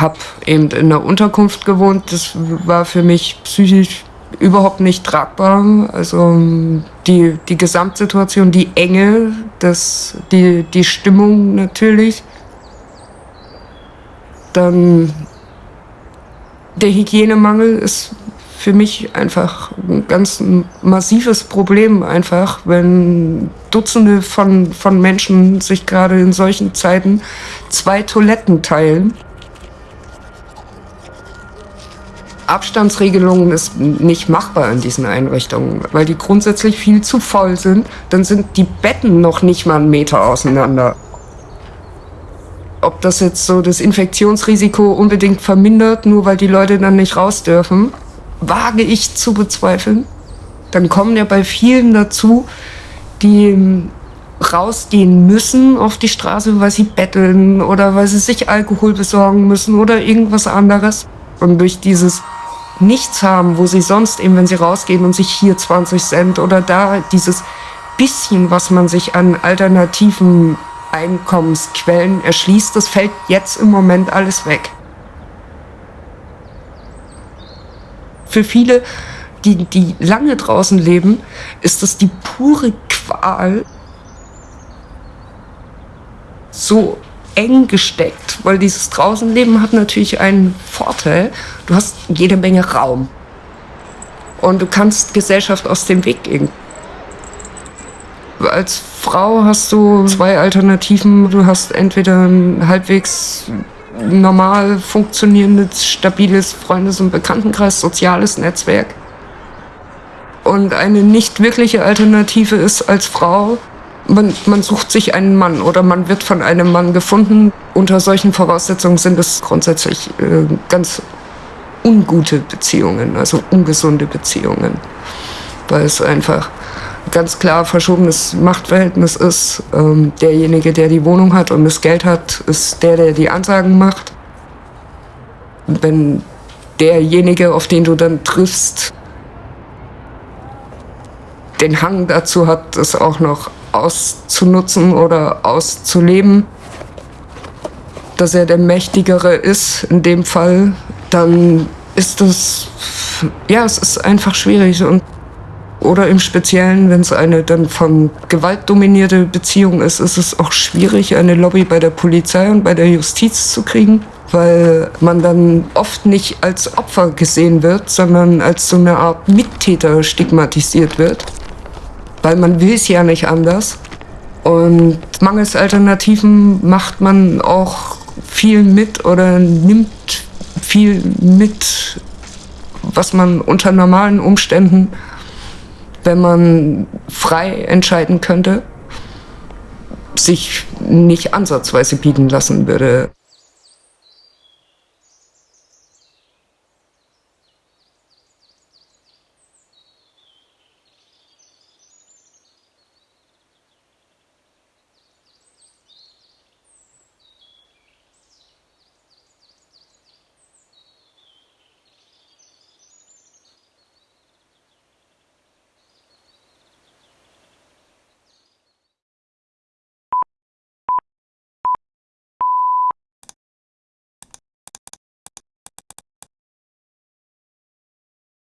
habe eben in einer Unterkunft gewohnt. Das war für mich psychisch überhaupt nicht tragbar. Also die, die Gesamtsituation, die Enge, das, die, die Stimmung natürlich. Dann der Hygienemangel ist für mich einfach ein ganz massives Problem einfach, wenn Dutzende von, von Menschen sich gerade in solchen Zeiten zwei Toiletten teilen. Abstandsregelungen ist nicht machbar in diesen Einrichtungen, weil die grundsätzlich viel zu voll sind. Dann sind die Betten noch nicht mal einen Meter auseinander. Ob das jetzt so das Infektionsrisiko unbedingt vermindert, nur weil die Leute dann nicht raus dürfen, wage ich zu bezweifeln. Dann kommen ja bei vielen dazu, die rausgehen müssen auf die Straße, weil sie betteln oder weil sie sich Alkohol besorgen müssen oder irgendwas anderes. Und durch dieses Nichts haben, wo sie sonst eben, wenn sie rausgehen und sich hier 20 Cent oder da dieses bisschen, was man sich an alternativen Einkommensquellen erschließt, das fällt jetzt im Moment alles weg. Für viele, die, die lange draußen leben, ist das die pure Qual, so eng gesteckt, weil dieses Draußenleben hat natürlich einen Vorteil. Du hast jede Menge Raum. Und du kannst Gesellschaft aus dem Weg gehen. Als Frau hast du zwei Alternativen. Du hast entweder ein halbwegs normal funktionierendes, stabiles Freundes- und Bekanntenkreis, soziales Netzwerk. Und eine nicht wirkliche Alternative ist als Frau man, man sucht sich einen Mann oder man wird von einem Mann gefunden. Unter solchen Voraussetzungen sind es grundsätzlich äh, ganz ungute Beziehungen, also ungesunde Beziehungen, weil es einfach ganz klar verschobenes Machtverhältnis ist. Ähm, derjenige, der die Wohnung hat und das Geld hat, ist der, der die Ansagen macht. Wenn derjenige, auf den du dann triffst, den Hang dazu hat, das auch noch auszunutzen oder auszuleben, dass er der Mächtigere ist. In dem Fall, dann ist das, ja, es ist einfach schwierig. Und oder im Speziellen, wenn es eine dann von Gewalt dominierte Beziehung ist, ist es auch schwierig, eine Lobby bei der Polizei und bei der Justiz zu kriegen, weil man dann oft nicht als Opfer gesehen wird, sondern als so eine Art Mittäter stigmatisiert wird weil man will es ja nicht anders. Und mangels Alternativen macht man auch viel mit oder nimmt viel mit, was man unter normalen Umständen, wenn man frei entscheiden könnte, sich nicht ansatzweise bieten lassen würde.